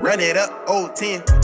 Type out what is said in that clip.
Run it up, old 10.